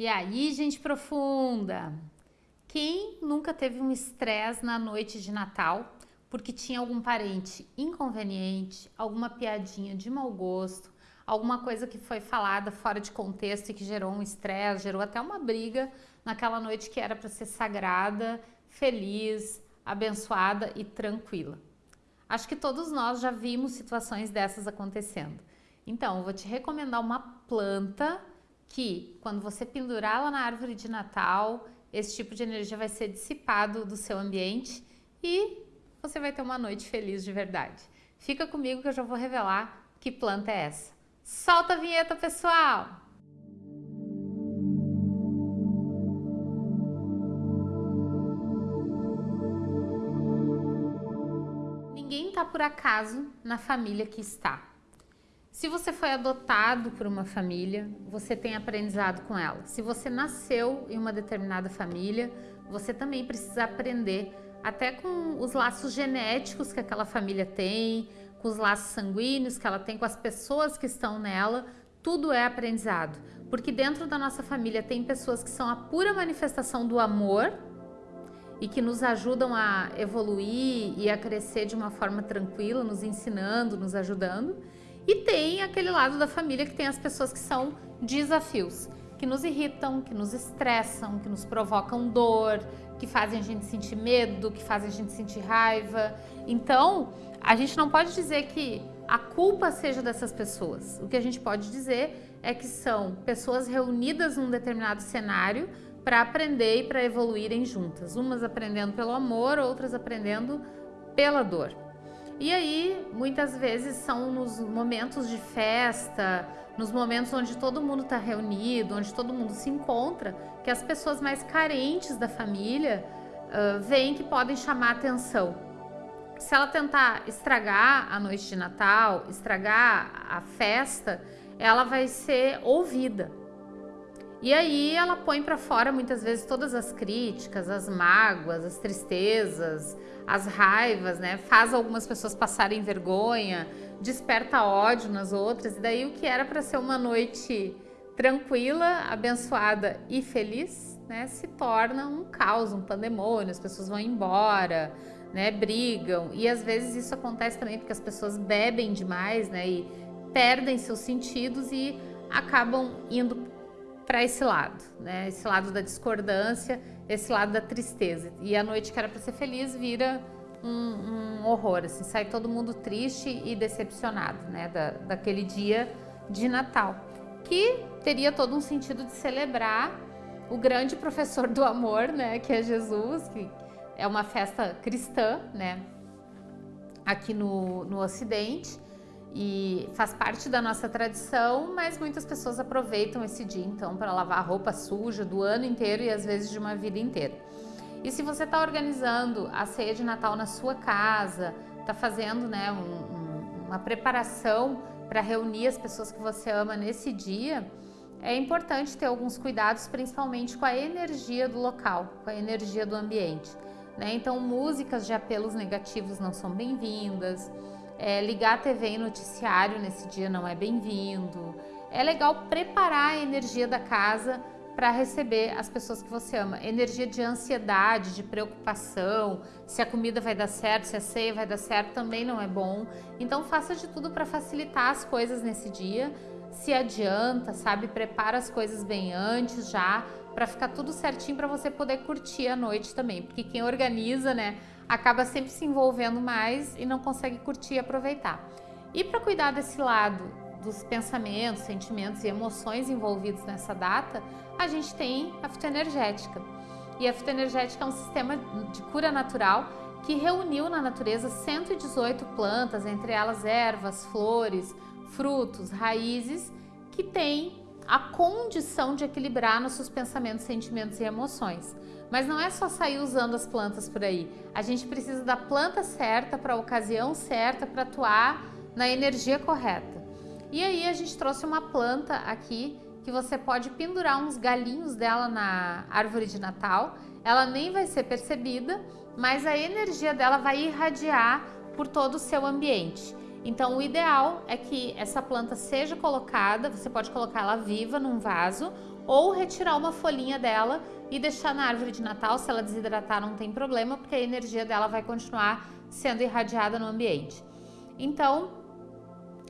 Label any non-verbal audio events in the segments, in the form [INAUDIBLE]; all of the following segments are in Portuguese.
E aí, gente profunda? Quem nunca teve um estresse na noite de Natal porque tinha algum parente inconveniente, alguma piadinha de mau gosto, alguma coisa que foi falada fora de contexto e que gerou um estresse, gerou até uma briga naquela noite que era para ser sagrada, feliz, abençoada e tranquila. Acho que todos nós já vimos situações dessas acontecendo. Então, eu vou te recomendar uma planta que quando você pendurá-la na árvore de Natal, esse tipo de energia vai ser dissipado do seu ambiente e você vai ter uma noite feliz de verdade. Fica comigo que eu já vou revelar que planta é essa. Solta a vinheta, pessoal! Ninguém está por acaso na família que está. Se você foi adotado por uma família, você tem aprendizado com ela. Se você nasceu em uma determinada família, você também precisa aprender até com os laços genéticos que aquela família tem, com os laços sanguíneos que ela tem com as pessoas que estão nela, tudo é aprendizado. Porque dentro da nossa família tem pessoas que são a pura manifestação do amor e que nos ajudam a evoluir e a crescer de uma forma tranquila, nos ensinando, nos ajudando. E tem aquele lado da família que tem as pessoas que são desafios, que nos irritam, que nos estressam, que nos provocam dor, que fazem a gente sentir medo, que fazem a gente sentir raiva. Então, a gente não pode dizer que a culpa seja dessas pessoas. O que a gente pode dizer é que são pessoas reunidas num determinado cenário para aprender e para evoluírem juntas. Umas aprendendo pelo amor, outras aprendendo pela dor. E aí, muitas vezes são nos momentos de festa, nos momentos onde todo mundo está reunido, onde todo mundo se encontra, que as pessoas mais carentes da família uh, veem que podem chamar atenção. Se ela tentar estragar a noite de Natal, estragar a festa, ela vai ser ouvida. E aí ela põe para fora muitas vezes todas as críticas, as mágoas, as tristezas, as raivas, né? Faz algumas pessoas passarem vergonha, desperta ódio nas outras. E daí o que era para ser uma noite tranquila, abençoada e feliz, né, se torna um caos, um pandemônio, as pessoas vão embora, né, brigam. E às vezes isso acontece também porque as pessoas bebem demais, né, e perdem seus sentidos e acabam indo para esse lado, né? Esse lado da discordância, esse lado da tristeza. E a noite que era para ser feliz vira um, um, horror, assim, sai todo mundo triste e decepcionado, né? Da, daquele dia de Natal, que teria todo um sentido de celebrar o grande professor do amor, né? Que é Jesus, que é uma festa cristã, né? Aqui no, no Ocidente e faz parte da nossa tradição, mas muitas pessoas aproveitam esse dia então para lavar a roupa suja do ano inteiro e às vezes de uma vida inteira. E se você está organizando a ceia de Natal na sua casa, está fazendo né, um, um, uma preparação para reunir as pessoas que você ama nesse dia, é importante ter alguns cuidados, principalmente com a energia do local, com a energia do ambiente. Né? Então, músicas de apelos negativos não são bem-vindas, é, ligar a TV e noticiário nesse dia não é bem-vindo. É legal preparar a energia da casa para receber as pessoas que você ama. Energia de ansiedade, de preocupação, se a comida vai dar certo, se a ceia vai dar certo, também não é bom. Então faça de tudo para facilitar as coisas nesse dia. Se adianta, sabe? Prepara as coisas bem antes já, para ficar tudo certinho para você poder curtir a noite também. Porque quem organiza, né, acaba sempre se envolvendo mais e não consegue curtir e aproveitar. E para cuidar desse lado dos pensamentos, sentimentos e emoções envolvidos nessa data, a gente tem a fitoenergética. E a fitoenergética é um sistema de cura natural que reuniu na natureza 118 plantas, entre elas ervas, flores, frutos, raízes, que têm a condição de equilibrar nossos pensamentos, sentimentos e emoções. Mas não é só sair usando as plantas por aí. A gente precisa da planta certa para a ocasião certa para atuar na energia correta. E aí a gente trouxe uma planta aqui que você pode pendurar uns galinhos dela na árvore de Natal. Ela nem vai ser percebida, mas a energia dela vai irradiar por todo o seu ambiente. Então o ideal é que essa planta seja colocada, você pode colocar ela viva num vaso ou retirar uma folhinha dela e deixar na árvore de Natal. Se ela desidratar, não tem problema, porque a energia dela vai continuar sendo irradiada no ambiente. Então,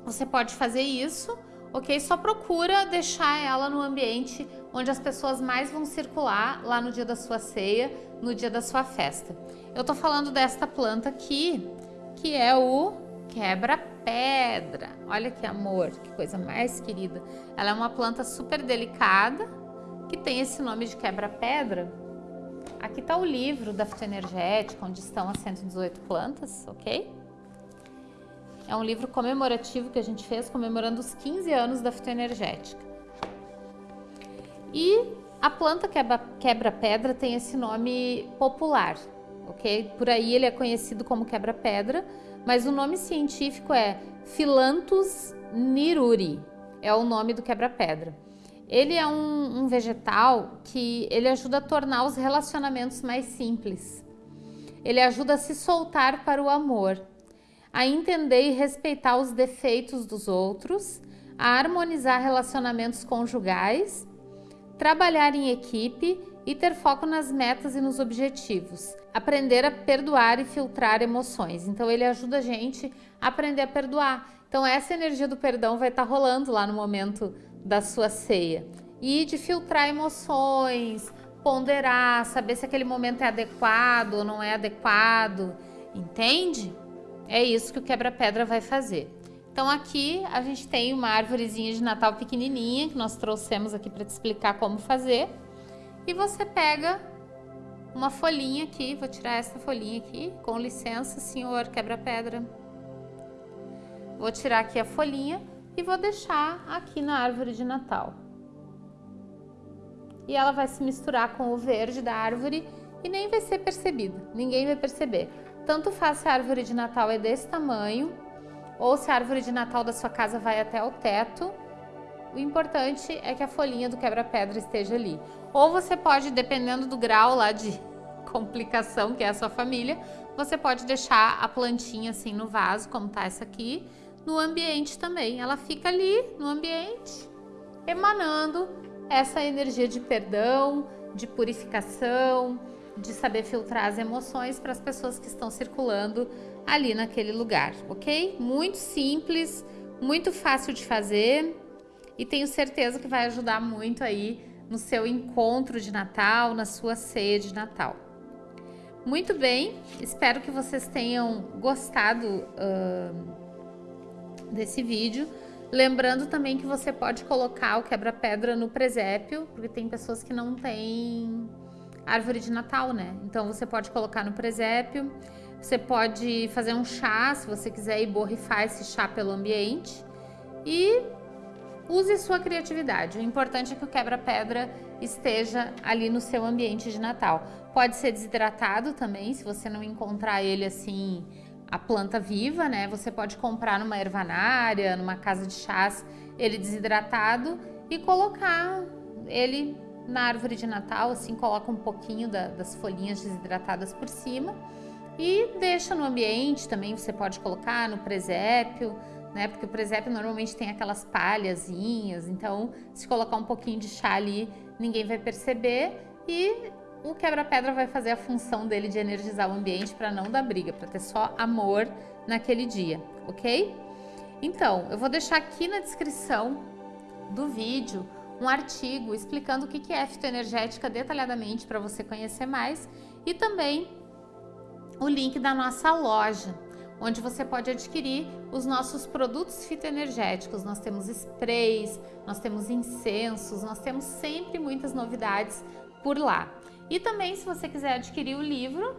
você pode fazer isso, ok? Só procura deixar ela no ambiente onde as pessoas mais vão circular lá no dia da sua ceia, no dia da sua festa. Eu tô falando desta planta aqui, que é o quebra-pedra. Olha que amor, que coisa mais querida. Ela é uma planta super delicada, que tem esse nome de quebra-pedra. Aqui está o livro da fitoenergética, onde estão as 118 plantas, ok? É um livro comemorativo que a gente fez comemorando os 15 anos da fitoenergética. E a planta quebra-pedra tem esse nome popular, ok? Por aí ele é conhecido como quebra-pedra, mas o nome científico é Philanthus niruri, é o nome do quebra-pedra. Ele é um, um, vegetal que ele ajuda a tornar os relacionamentos mais simples. Ele ajuda a se soltar para o amor, a entender e respeitar os defeitos dos outros, a harmonizar relacionamentos conjugais, trabalhar em equipe e ter foco nas metas e nos objetivos. Aprender a perdoar e filtrar emoções. Então ele ajuda a gente a aprender a perdoar. Então essa energia do perdão vai estar tá rolando lá no momento da sua ceia. E de filtrar emoções, ponderar, saber se aquele momento é adequado ou não é adequado, entende? É isso que o quebra-pedra vai fazer. Então aqui a gente tem uma árvorezinha de Natal pequenininha que nós trouxemos aqui para te explicar como fazer. E você pega uma folhinha aqui, vou tirar essa folhinha aqui, com licença, senhor quebra-pedra. Vou tirar aqui a folhinha e vou deixar aqui na árvore de Natal. E ela vai se misturar com o verde da árvore e nem vai ser percebida, ninguém vai perceber. Tanto faz se a árvore de Natal é desse tamanho ou se a árvore de Natal da sua casa vai até o teto, o importante é que a folhinha do quebra-pedra esteja ali. Ou você pode, dependendo do grau lá de [LAUGHS] complicação que é a sua família, você pode deixar a plantinha assim no vaso, como tá essa aqui, no ambiente também. Ela fica ali no ambiente, emanando essa energia de perdão, de purificação, de saber filtrar as emoções para as pessoas que estão circulando ali naquele lugar, ok? Muito simples, muito fácil de fazer e tenho certeza que vai ajudar muito aí no seu encontro de Natal, na sua ceia de Natal. Muito bem, espero que vocês tenham gostado uh, desse vídeo. Lembrando também que você pode colocar o quebra-pedra no presépio, porque tem pessoas que não têm árvore de Natal, né? Então você pode colocar no presépio, você pode fazer um chá, se você quiser ir borrifar esse chá pelo ambiente e use sua criatividade. O importante é que o quebra-pedra esteja ali no seu ambiente de Natal. Pode ser desidratado também, se você não encontrar ele assim a planta viva, né? Você pode comprar numa ervanária, numa casa de chás, ele desidratado e colocar ele na árvore de Natal, assim, coloca um pouquinho da, das folhinhas desidratadas por cima e deixa no ambiente também, você pode colocar no presépio, né? Porque o presépio normalmente tem aquelas palhazinhas, então se colocar um pouquinho de chá ali, ninguém vai perceber e o quebra-pedra vai fazer a função dele de energizar o ambiente para não dar briga, para ter só amor naquele dia, ok? Então, eu vou deixar aqui na descrição do vídeo um artigo explicando o que é fitoenergética detalhadamente para você conhecer mais e também o link da nossa loja, onde você pode adquirir os nossos produtos fitoenergéticos. Nós temos sprays, nós temos incensos, nós temos sempre muitas novidades por lá. E também, se você quiser adquirir o livro,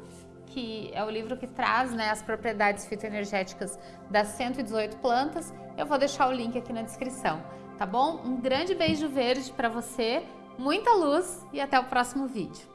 que é o livro que traz né, as propriedades fitoenergéticas das 118 plantas, eu vou deixar o link aqui na descrição, tá bom? Um grande beijo verde para você, muita luz e até o próximo vídeo.